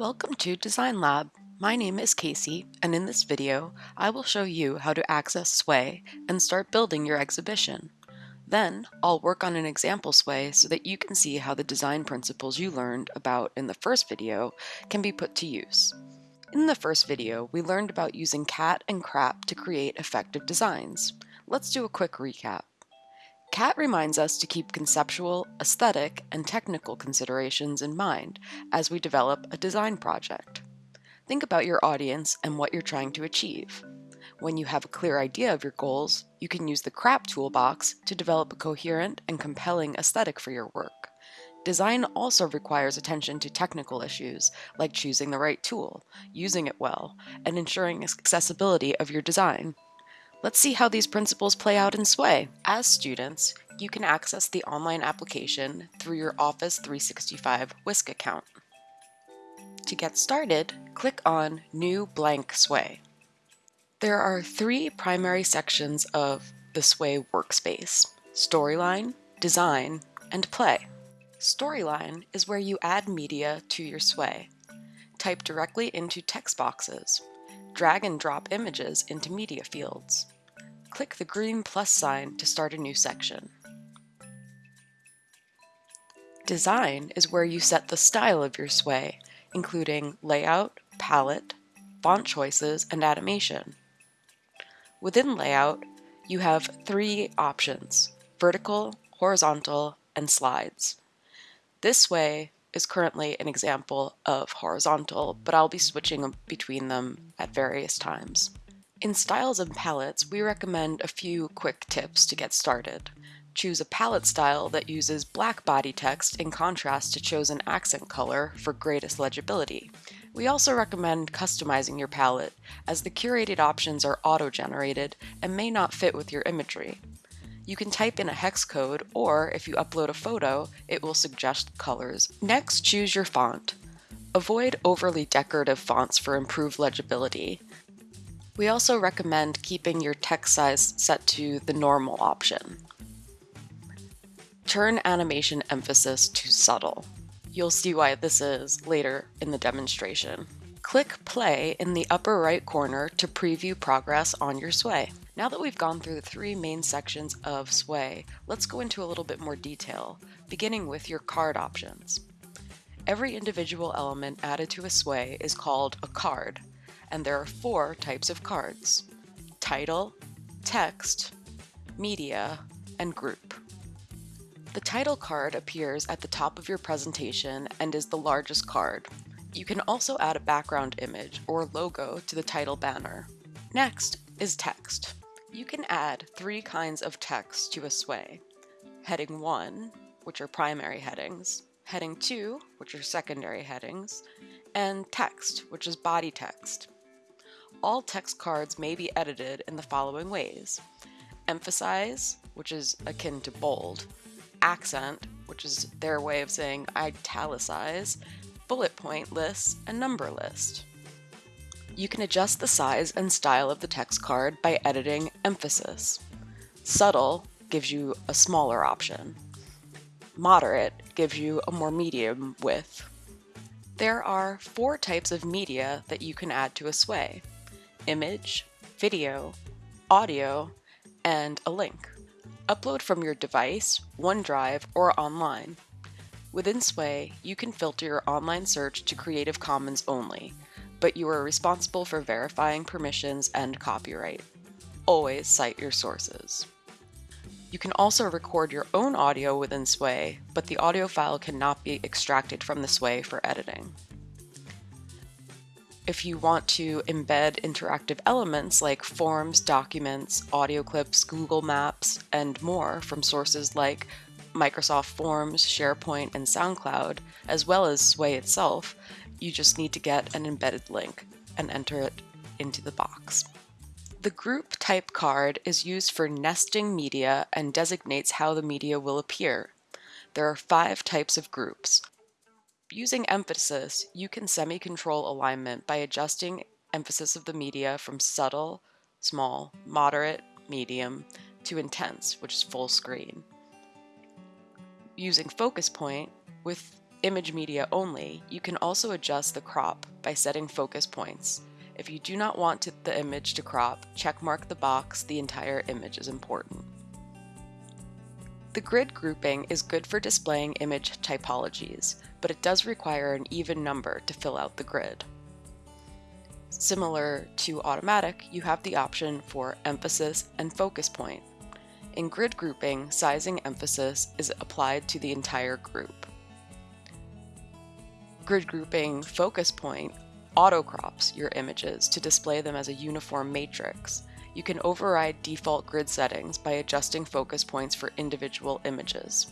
Welcome to Design Lab. My name is Casey, and in this video, I will show you how to access Sway and start building your exhibition. Then, I'll work on an example Sway so that you can see how the design principles you learned about in the first video can be put to use. In the first video, we learned about using CAT and CRAP to create effective designs. Let's do a quick recap. CAT reminds us to keep conceptual, aesthetic, and technical considerations in mind as we develop a design project. Think about your audience and what you're trying to achieve. When you have a clear idea of your goals, you can use the CRAP toolbox to develop a coherent and compelling aesthetic for your work. Design also requires attention to technical issues, like choosing the right tool, using it well, and ensuring accessibility of your design. Let's see how these principles play out in Sway. As students, you can access the online application through your Office 365 Wisc account. To get started, click on New Blank Sway. There are three primary sections of the Sway workspace, Storyline, Design, and Play. Storyline is where you add media to your Sway. Type directly into text boxes. Drag and drop images into media fields. Click the green plus sign to start a new section. Design is where you set the style of your sway, including layout, palette, font choices, and animation. Within layout, you have three options, vertical, horizontal, and slides. This Sway is currently an example of horizontal, but I'll be switching between them at various times. In styles and palettes, we recommend a few quick tips to get started. Choose a palette style that uses black body text in contrast to chosen accent color for greatest legibility. We also recommend customizing your palette, as the curated options are auto-generated and may not fit with your imagery. You can type in a hex code, or if you upload a photo, it will suggest colors. Next, choose your font. Avoid overly decorative fonts for improved legibility. We also recommend keeping your text size set to the normal option. Turn animation emphasis to subtle. You'll see why this is later in the demonstration. Click play in the upper right corner to preview progress on your sway. Now that we've gone through the three main sections of Sway, let's go into a little bit more detail, beginning with your card options. Every individual element added to a Sway is called a card, and there are four types of cards. Title, text, media, and group. The title card appears at the top of your presentation and is the largest card. You can also add a background image or logo to the title banner. Next is text. You can add three kinds of text to a sway. Heading 1, which are primary headings, heading 2, which are secondary headings, and text, which is body text. All text cards may be edited in the following ways. Emphasize, which is akin to bold, accent, which is their way of saying italicize, bullet point list, and number list. You can adjust the size and style of the text card by editing emphasis. Subtle gives you a smaller option. Moderate gives you a more medium width. There are four types of media that you can add to a sway. Image, video, audio, and a link. Upload from your device, OneDrive, or online. Within Sway, you can filter your online search to Creative Commons only, but you are responsible for verifying permissions and copyright. Always cite your sources. You can also record your own audio within Sway, but the audio file cannot be extracted from the Sway for editing. If you want to embed interactive elements like forms, documents, audio clips, Google Maps, and more from sources like Microsoft Forms, SharePoint, and SoundCloud, as well as Sway itself, you just need to get an embedded link and enter it into the box. The group type card is used for nesting media and designates how the media will appear. There are five types of groups. Using emphasis, you can semi-control alignment by adjusting emphasis of the media from subtle, small, moderate, medium, to intense, which is full screen. Using focus point, with image media only, you can also adjust the crop by setting focus points. If you do not want to, the image to crop, checkmark the box the entire image is important. The grid grouping is good for displaying image typologies, but it does require an even number to fill out the grid. Similar to automatic, you have the option for emphasis and focus point. In grid grouping, sizing emphasis is applied to the entire group. Grid grouping focus point auto crops your images to display them as a uniform matrix. You can override default grid settings by adjusting focus points for individual images.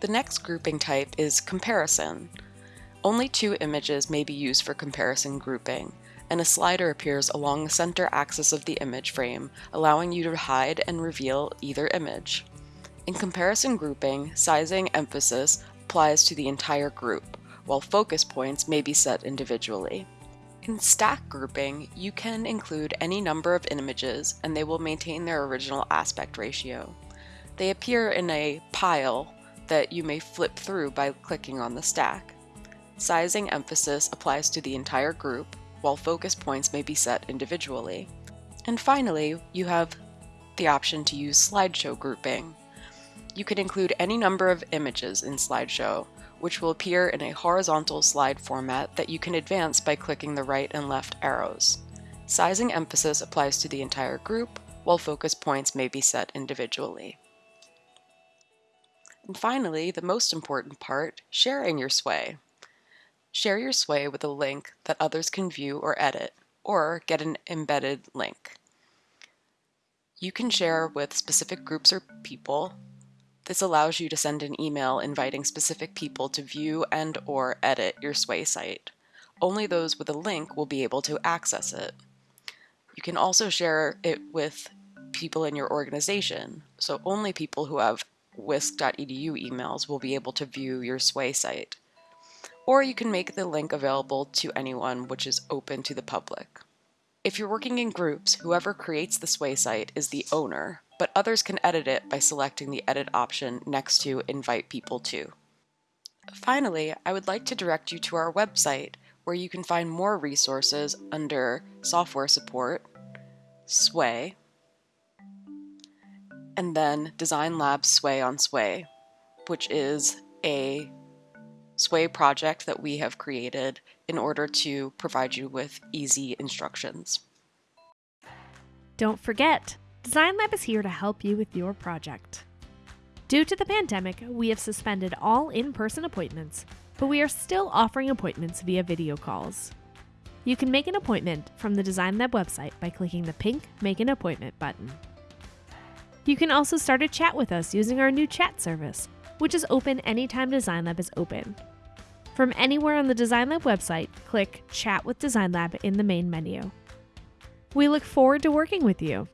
The next grouping type is comparison. Only two images may be used for comparison grouping, and a slider appears along the center axis of the image frame, allowing you to hide and reveal either image. In comparison grouping, sizing emphasis applies to the entire group, while focus points may be set individually. In stack grouping, you can include any number of images and they will maintain their original aspect ratio. They appear in a pile that you may flip through by clicking on the stack. Sizing emphasis applies to the entire group, while focus points may be set individually. And finally, you have the option to use slideshow grouping. You can include any number of images in slideshow, which will appear in a horizontal slide format that you can advance by clicking the right and left arrows. Sizing emphasis applies to the entire group, while focus points may be set individually. And finally, the most important part, sharing your sway. Share your sway with a link that others can view or edit, or get an embedded link. You can share with specific groups or people. This allows you to send an email inviting specific people to view and or edit your Sway site. Only those with a link will be able to access it. You can also share it with people in your organization, so only people who have wisc.edu emails will be able to view your Sway site or you can make the link available to anyone which is open to the public. If you're working in groups, whoever creates the Sway site is the owner, but others can edit it by selecting the edit option next to invite people to. Finally, I would like to direct you to our website where you can find more resources under software support, Sway, and then Design Lab Sway on Sway, which is a Sway project that we have created in order to provide you with easy instructions. Don't forget, Design Lab is here to help you with your project. Due to the pandemic, we have suspended all in person appointments, but we are still offering appointments via video calls. You can make an appointment from the Design Lab website by clicking the pink Make an Appointment button. You can also start a chat with us using our new chat service, which is open anytime Design Lab is open. From anywhere on the Design Lab website, click Chat with Design Lab in the main menu. We look forward to working with you.